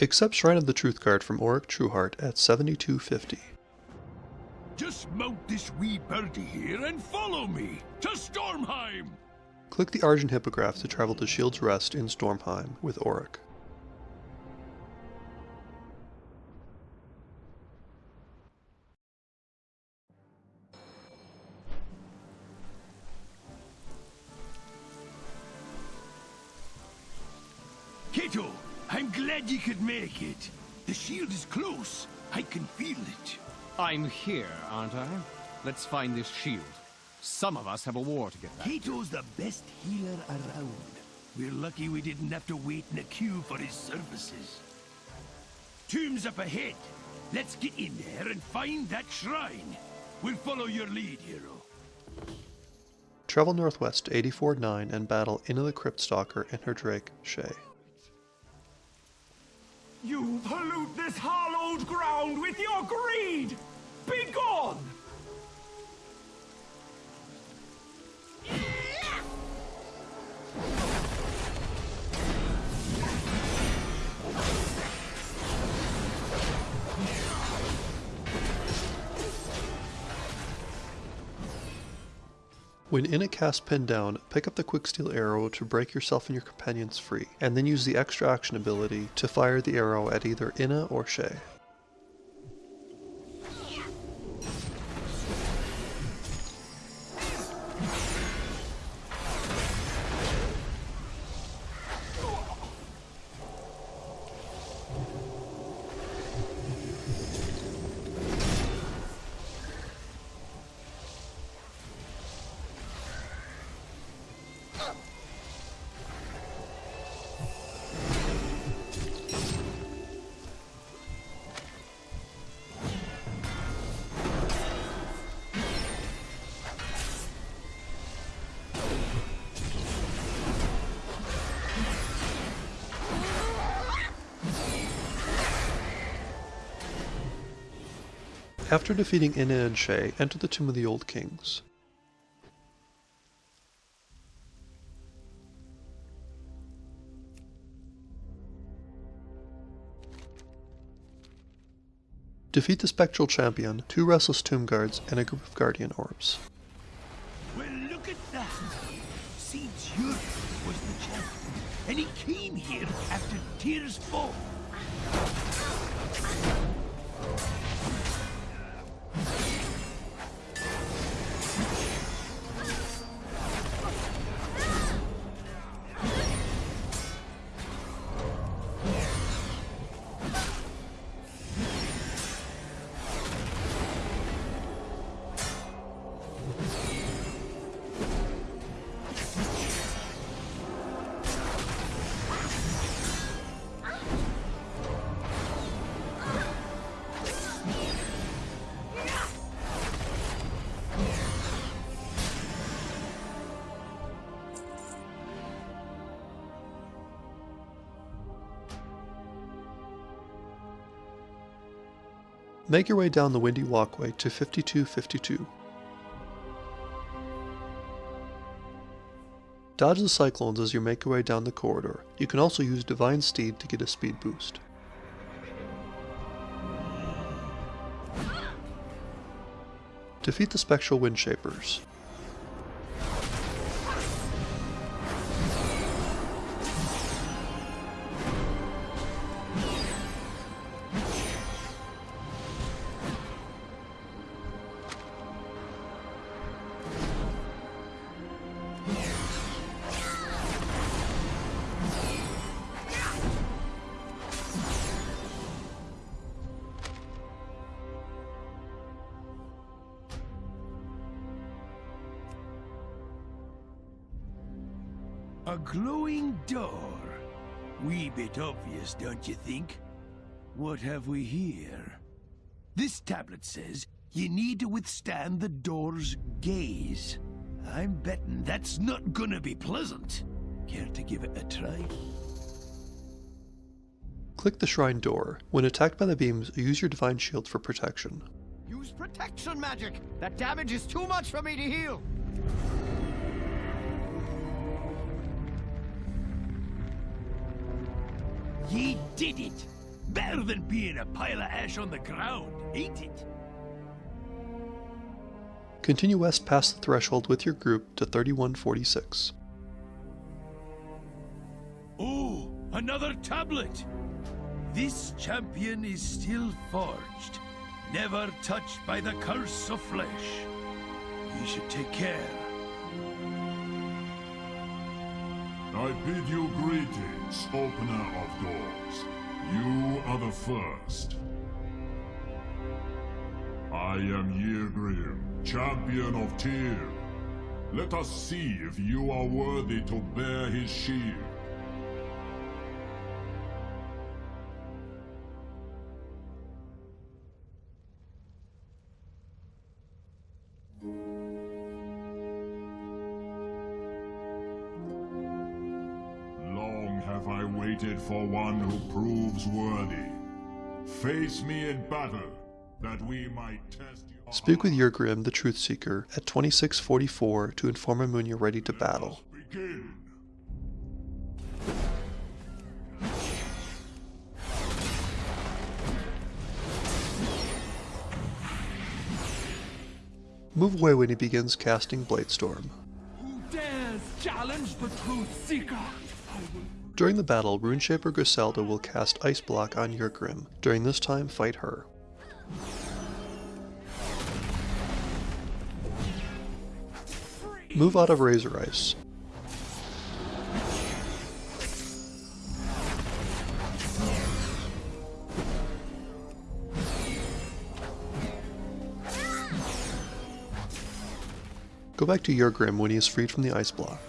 Accept Shrine of the Truthguard from Orik Trueheart at 7250. Just mount this wee birdie here and follow me to Stormheim! Click the Argent Hippogriff to travel to Shield's Rest in Stormheim with Orik. Make it. The shield is close. I can feel it. I'm here, aren't I? Let's find this shield. Some of us have a war to get back. Kato's the best healer around. We're lucky we didn't have to wait in a queue for his services. Tomb's up ahead. Let's get in there and find that shrine. We'll follow your lead, hero. Travel northwest to 84-9 and battle Inna the Crypt Stalker and her drake, Shay. You pollute this hallowed ground with your greed! Begone! When in a cast pin down, pick up the Quicksteel arrow to break yourself and your companions free, and then use the extra action ability to fire the arrow at either Inna or Shay. After defeating Inna and Shay, enter the Tomb of the Old Kings. Defeat the Spectral Champion, two Restless Tomb Guards, and a group of Guardian Orbs. Well, look at that. Seems Yuri was the champion, and he came here after Tyr's fall. Make your way down the windy walkway to 5252. Dodge the cyclones as you make your way down the corridor. You can also use Divine Steed to get a speed boost. Defeat the Spectral Windshapers. A glowing door. Wee bit obvious, don't you think? What have we here? This tablet says you need to withstand the door's gaze. I'm betting that's not gonna be pleasant. Care to give it a try? Click the shrine door. When attacked by the beams, use your Divine Shield for protection. Use protection magic! That damage is too much for me to heal! Ye did it! Better than being a pile of ash on the ground, ain't it? Continue west past the threshold with your group to 3146. Oh, another tablet! This champion is still forged, never touched by the curse of flesh. You should take care. I bid you greetings, opener of doors. You are the first. I am Yrgrim, champion of Tyr. Let us see if you are worthy to bear his shield. Waited for one who proves worthy. Face me in battle, that we might test your Speak with Yrgrim, the Truth Seeker, at 2644 to inform him when you're ready to battle. Begin. Move away when he begins casting Bladestorm. Who dares challenge the Truth Seeker? During the battle, Runeshaper Griselda will cast Ice Block on Yrgrim. During this time, fight her. Move out of Razor Ice. Go back to Yrgrim when he is freed from the ice block.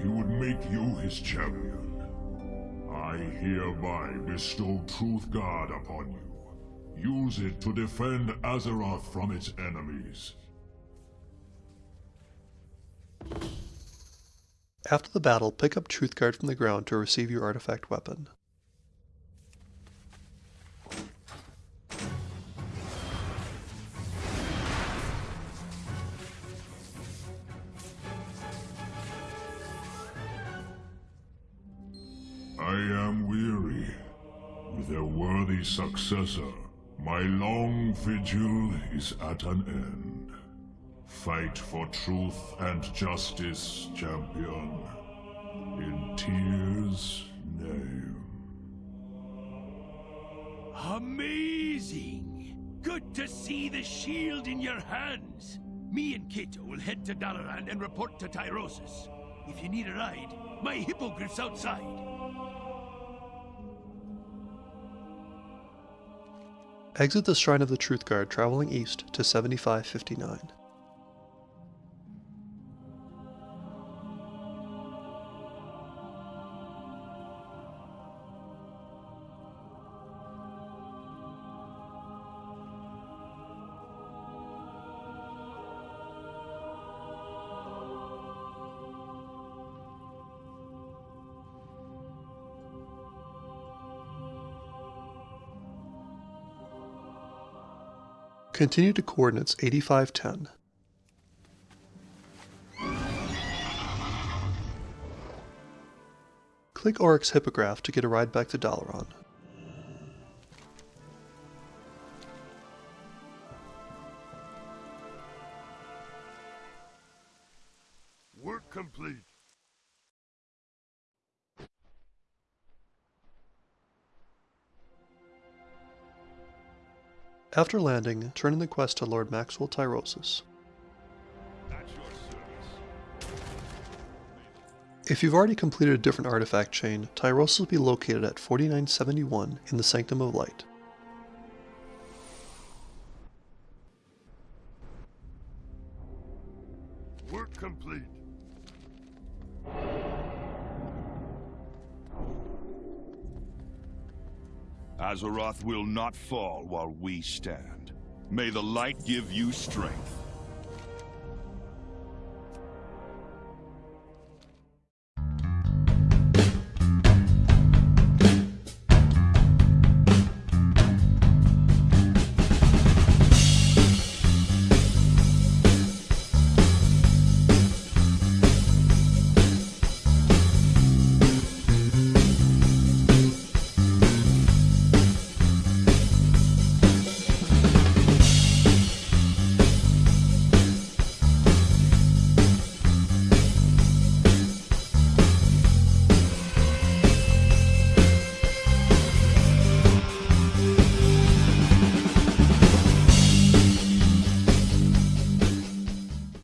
He would make you his champion. I hereby bestow Truthguard upon you. Use it to defend Azeroth from its enemies. After the battle, pick up Truthguard from the ground to receive your artifact weapon. Worthy successor, my long vigil is at an end. Fight for truth and justice, champion. In Tyr's name. Amazing! Good to see the shield in your hands. Me and Kato will head to Dalaran and report to Tyrosus. If you need a ride, my hippogriff's outside. Exit the Shrine of the Truthguard traveling east to 7559. Continue to coordinates 8510. Click Orik's Hippogriff to get a ride back to Dalaran. After landing, turn in the quest to Lord Maxwell Tyrosus. If you've already completed a different artifact chain, Tyrosus will be located at 4971 in the Sanctum of Light. Work complete. Azeroth will not fall while we stand. May the light give you strength.